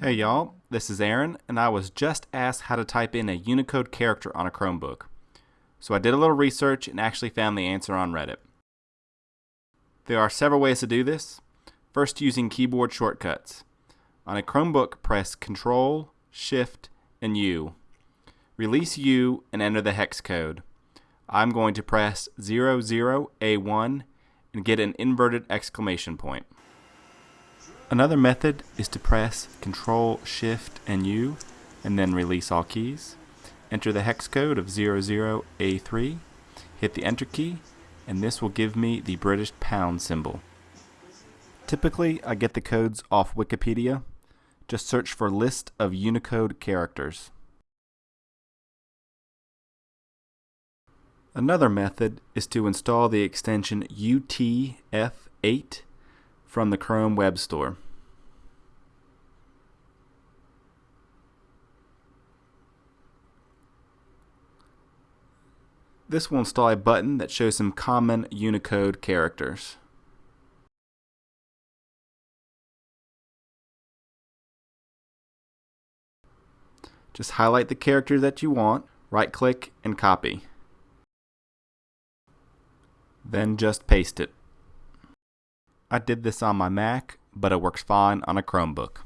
Hey y'all, this is Aaron, and I was just asked how to type in a Unicode character on a Chromebook. So I did a little research and actually found the answer on Reddit. There are several ways to do this. First, using keyboard shortcuts. On a Chromebook, press Control, Shift, and U. Release U and enter the hex code. I'm going to press 00A1 and get an inverted exclamation point. Another method is to press Control Shift and U and then release all keys. Enter the hex code of 00A3, hit the enter key, and this will give me the British pound symbol. Typically, I get the codes off Wikipedia. Just search for list of Unicode characters. Another method is to install the extension UTF-8 from the Chrome Web Store. This will install a button that shows some common Unicode characters. Just highlight the character that you want, right click and copy. Then just paste it. I did this on my Mac, but it works fine on a Chromebook.